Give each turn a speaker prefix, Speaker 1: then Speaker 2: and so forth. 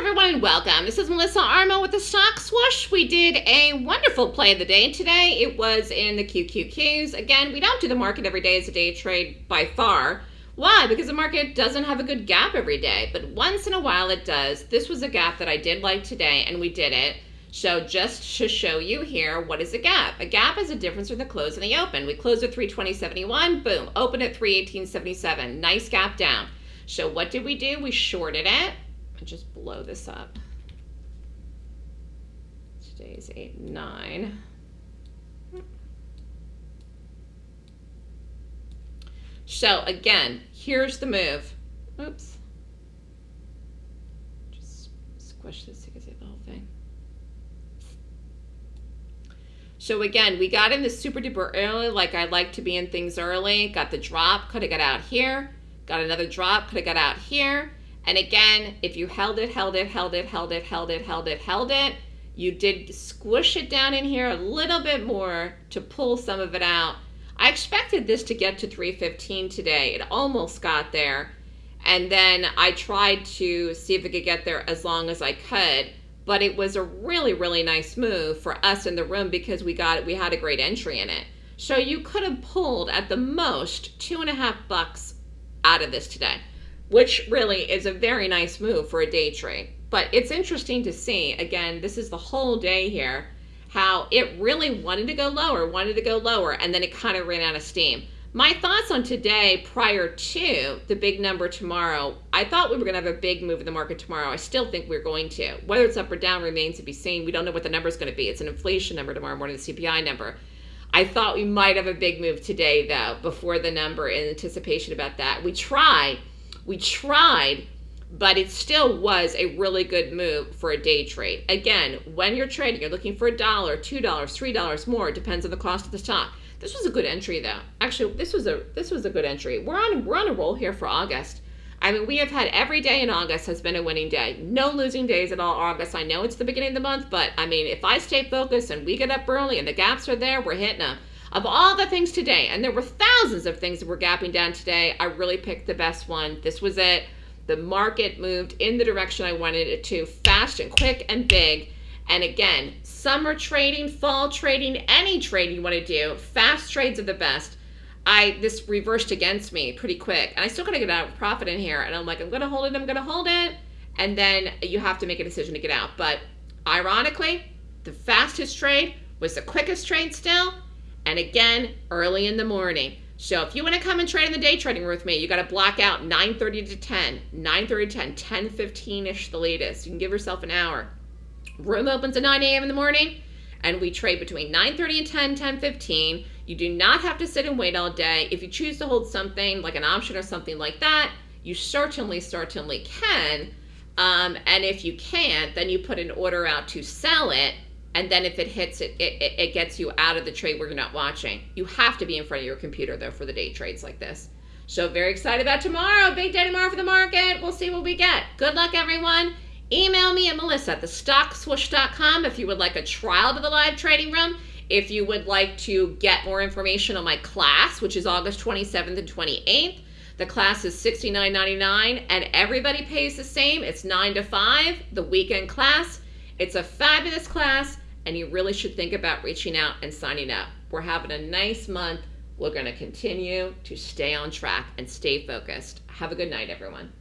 Speaker 1: everyone welcome. This is Melissa Armo with the Stock Swoosh. We did a wonderful play of the day today. It was in the QQQs. Again, we don't do the market every day as a day trade by far. Why? Because the market doesn't have a good gap every day, but once in a while it does. This was a gap that I did like today and we did it. So just to show you here, what is a gap? A gap is a difference between the close and the open. We closed at 320.71, boom, open at 318.77. Nice gap down. So what did we do? We shorted it just blow this up. Today's 8, 9. So again, here's the move. Oops. Just squish this to get the whole thing. So again, we got in the super duper early, like I like to be in things early. Got the drop, could have got out here. Got another drop, could have got out here. And again, if you held it, held it, held it, held it, held it, held it, held it, you did squish it down in here a little bit more to pull some of it out. I expected this to get to 315 today. It almost got there. And then I tried to see if it could get there as long as I could. But it was a really, really nice move for us in the room because we got we had a great entry in it. So you could have pulled at the most two and a half bucks out of this today which really is a very nice move for a day trade. But it's interesting to see, again, this is the whole day here, how it really wanted to go lower, wanted to go lower, and then it kind of ran out of steam. My thoughts on today prior to the big number tomorrow, I thought we were going to have a big move in the market tomorrow. I still think we're going to. Whether it's up or down remains to be seen. We don't know what the number is going to be. It's an inflation number tomorrow morning, the CPI number. I thought we might have a big move today, though, before the number in anticipation about that. We try we tried, but it still was a really good move for a day trade. Again, when you're trading, you're looking for a dollar, two dollars, three dollars more. It depends on the cost of the stock. This was a good entry, though. Actually, this was a this was a good entry. We're on we're on a roll here for August. I mean, we have had every day in August has been a winning day. No losing days at all August. I know it's the beginning of the month, but I mean, if I stay focused and we get up early and the gaps are there, we're hitting them. Of all the things today, and there were thousands of things that were gapping down today, I really picked the best one. This was it. The market moved in the direction I wanted it to, fast and quick and big. And again, summer trading, fall trading, any trade you want to do, fast trades are the best. I this reversed against me pretty quick, and I still gotta get out of profit in here. And I'm like, I'm gonna hold it, I'm gonna hold it, and then you have to make a decision to get out. But ironically, the fastest trade was the quickest trade still, and again early in the morning. So if you want to come and trade in the day trading with me, you got to block out 9.30 to 10, 9.30 to 10, 10, 15-ish the latest. You can give yourself an hour. Room opens at 9 a.m. in the morning, and we trade between 9.30 and 10, 10, 15. You do not have to sit and wait all day. If you choose to hold something like an option or something like that, you certainly, certainly can. Um, and if you can't, then you put an order out to sell it and then if it hits it, it, it gets you out of the trade where you're not watching. You have to be in front of your computer though for the day trades like this. So very excited about tomorrow. Big day tomorrow for the market. We'll see what we get. Good luck everyone. Email me at melissa at thestockswoosh.com if you would like a trial to the live trading room. If you would like to get more information on my class, which is August 27th and 28th, the class is $69.99 and everybody pays the same. It's 9 to 5, the weekend class. It's a fabulous class and you really should think about reaching out and signing up. We're having a nice month. We're going to continue to stay on track and stay focused. Have a good night, everyone.